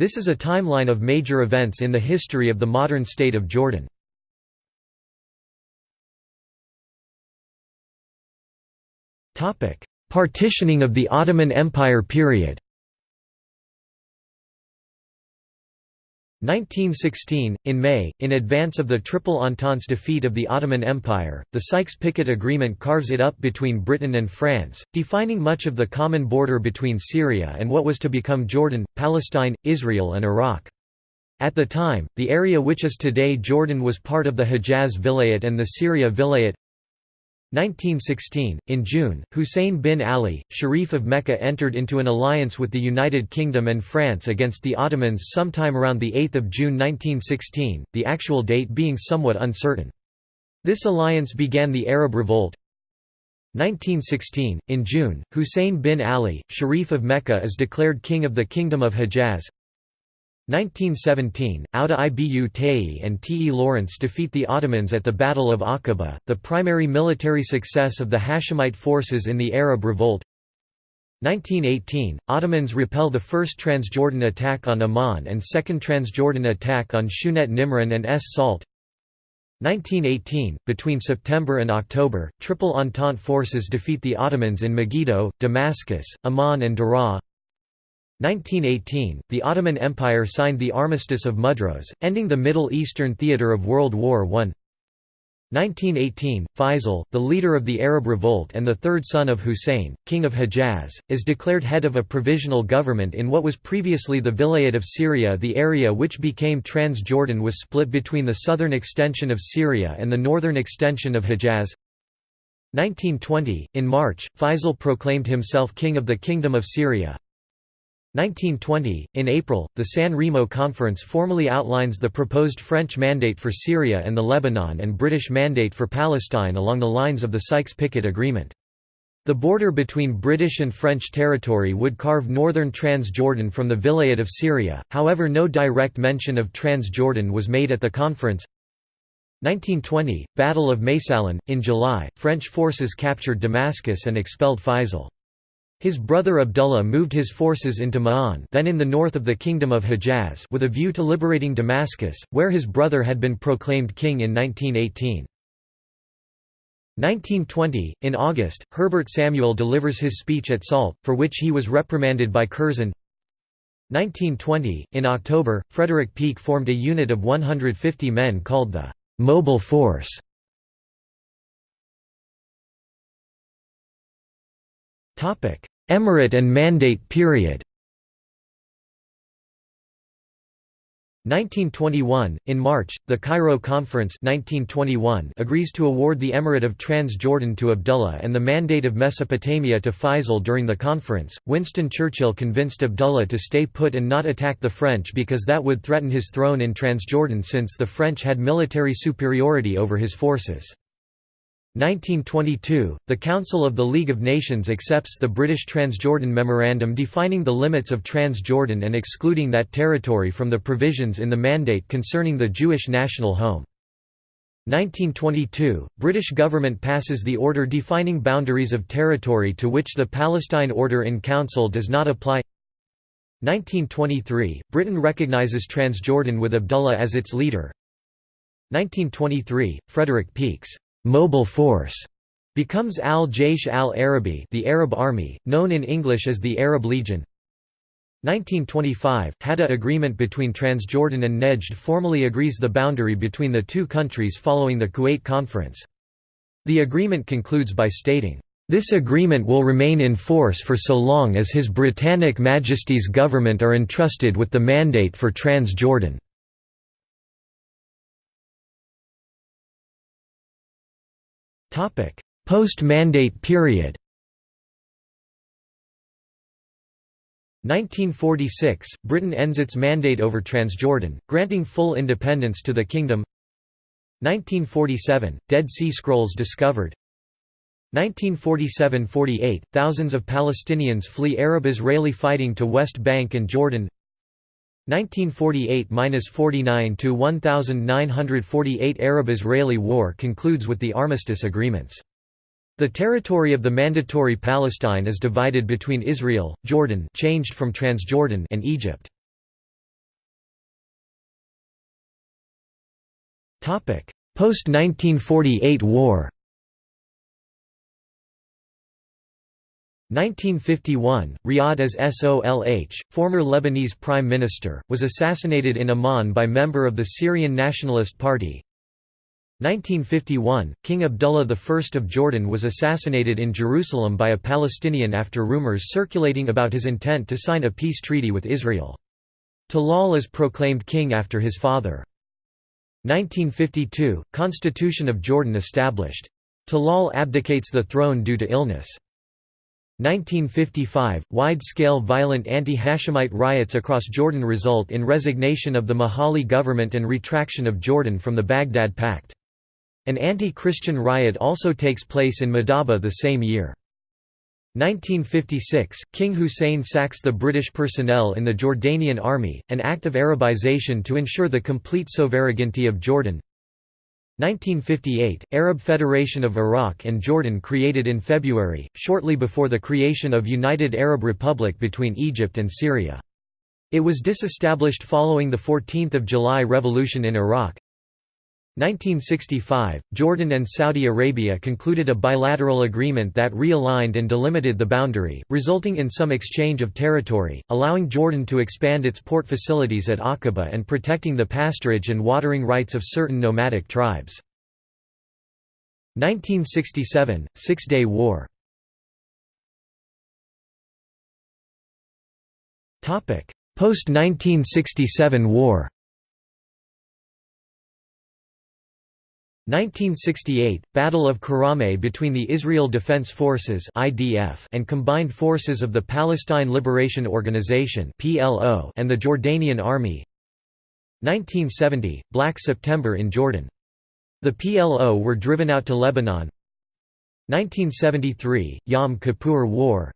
This is a timeline of major events in the history of the modern state of Jordan. Partitioning of the Ottoman Empire period 1916, in May, in advance of the Triple Entente's defeat of the Ottoman Empire, the Sykes-Picot Agreement carves it up between Britain and France, defining much of the common border between Syria and what was to become Jordan, Palestine, Israel and Iraq. At the time, the area which is today Jordan was part of the Hejaz Vilayet and the Syria Vilayet 1916, in June, Hussein bin Ali, Sharif of Mecca entered into an alliance with the United Kingdom and France against the Ottomans sometime around 8 June 1916, the actual date being somewhat uncertain. This alliance began the Arab Revolt. 1916, in June, Hussein bin Ali, Sharif of Mecca is declared king of the Kingdom of Hejaz. 1917, Auda Ibu Tayi and T. E. Lawrence defeat the Ottomans at the Battle of Aqaba, the primary military success of the Hashemite forces in the Arab Revolt 1918, Ottomans repel the first Transjordan attack on Amman and second Transjordan attack on Shunet Nimrin and Es Salt 1918, between September and October, Triple Entente forces defeat the Ottomans in Megiddo, Damascus, Amman and Daraa 1918, the Ottoman Empire signed the Armistice of Mudros, ending the Middle Eastern theatre of World War I. 1918, Faisal, the leader of the Arab Revolt and the third son of Hussein, king of Hejaz, is declared head of a provisional government in what was previously the Vilayet of Syria The area which became Transjordan was split between the southern extension of Syria and the northern extension of Hejaz. 1920, in March, Faisal proclaimed himself king of the Kingdom of Syria. 1920, in April, the San Remo Conference formally outlines the proposed French mandate for Syria and the Lebanon and British mandate for Palestine along the lines of the Sykes-Picot Agreement. The border between British and French territory would carve northern Transjordan from the Vilayet of Syria, however no direct mention of Transjordan was made at the conference. 1920, Battle of Maysalon, in July, French forces captured Damascus and expelled Faisal. His brother Abdullah moved his forces into Ma'an then in the north of the Kingdom of Hejaz with a view to liberating Damascus, where his brother had been proclaimed king in 1918. 1920, in August, Herbert Samuel delivers his speech at Salt, for which he was reprimanded by Curzon. 1920, in October, Frederick Peake formed a unit of 150 men called the «Mobile Force» Emirate and Mandate period 1921, in March, the Cairo Conference 1921 agrees to award the Emirate of Transjordan to Abdullah and the Mandate of Mesopotamia to Faisal during the conference. Winston Churchill convinced Abdullah to stay put and not attack the French because that would threaten his throne in Transjordan since the French had military superiority over his forces. 1922, the Council of the League of Nations accepts the British Transjordan Memorandum defining the limits of Transjordan and excluding that territory from the provisions in the Mandate concerning the Jewish national home. 1922, British government passes the order defining boundaries of territory to which the Palestine Order in Council does not apply. 1923, Britain recognises Transjordan with Abdullah as its leader. 1923, Frederick Peake's mobile force becomes al-Jaysh al-Arabi the Arab Army, known in English as the Arab Legion 1925 Hadda agreement between Transjordan and Nejd formally agrees the boundary between the two countries following the Kuwait Conference. The agreement concludes by stating, "...this agreement will remain in force for so long as His Britannic Majesty's government are entrusted with the mandate for Transjordan." Post-mandate period. 1946 – Britain ends its mandate over Transjordan, granting full independence to the kingdom. 1947 – Dead Sea Scrolls discovered. 1947–48 – Thousands of Palestinians flee Arab-Israeli fighting to West Bank and Jordan 1948–49 to 1948 Arab-Israeli War concludes with the armistice agreements. The territory of the Mandatory Palestine is divided between Israel, Jordan changed from Transjordan and Egypt. Post-1948 war 1951, Riyad as Solh, former Lebanese prime minister, was assassinated in Amman by member of the Syrian Nationalist Party. 1951, King Abdullah I of Jordan was assassinated in Jerusalem by a Palestinian after rumors circulating about his intent to sign a peace treaty with Israel. Talal is proclaimed king after his father. 1952, Constitution of Jordan established. Talal abdicates the throne due to illness. 1955, wide-scale violent anti-Hashemite riots across Jordan result in resignation of the Majali government and retraction of Jordan from the Baghdad Pact. An anti-Christian riot also takes place in Madaba the same year. 1956, King Hussein sacks the British personnel in the Jordanian army, an act of Arabization to ensure the complete sovereignty of Jordan. 1958, Arab Federation of Iraq and Jordan created in February, shortly before the creation of United Arab Republic between Egypt and Syria. It was disestablished following the 14 July revolution in Iraq. 1965, Jordan and Saudi Arabia concluded a bilateral agreement that realigned and delimited the boundary, resulting in some exchange of territory, allowing Jordan to expand its port facilities at Aqaba and protecting the pasturage and watering rights of certain nomadic tribes. 1967, Six-Day War Post-1967 war 1968 – Battle of Karameh between the Israel Defense Forces and Combined Forces of the Palestine Liberation Organization and the Jordanian Army. 1970 – Black September in Jordan. The PLO were driven out to Lebanon. 1973 – Yom Kippur War.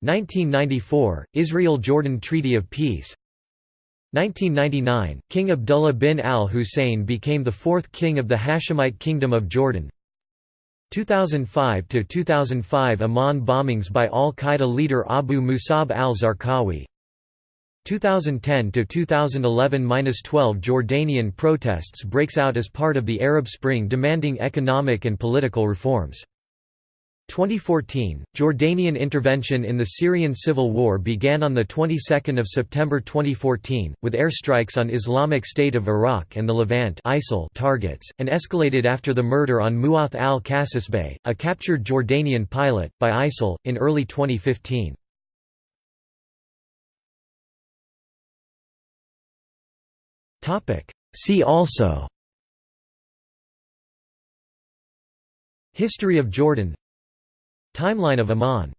1994 – Israel–Jordan Treaty of Peace 1999, King Abdullah bin al-Hussein became the fourth king of the Hashemite Kingdom of Jordan. 2005–2005 Amman bombings by al-Qaeda leader Abu Musab al-Zarqawi 2010–2011–12 Jordanian protests breaks out as part of the Arab Spring demanding economic and political reforms. 2014, Jordanian intervention in the Syrian civil war began on the 22nd of September 2014 with airstrikes on Islamic State of Iraq and the Levant ISIL targets and escalated after the murder on Muath al-Kasasbeh, a captured Jordanian pilot by ISIL in early 2015. Topic: See also History of Jordan Timeline of Amman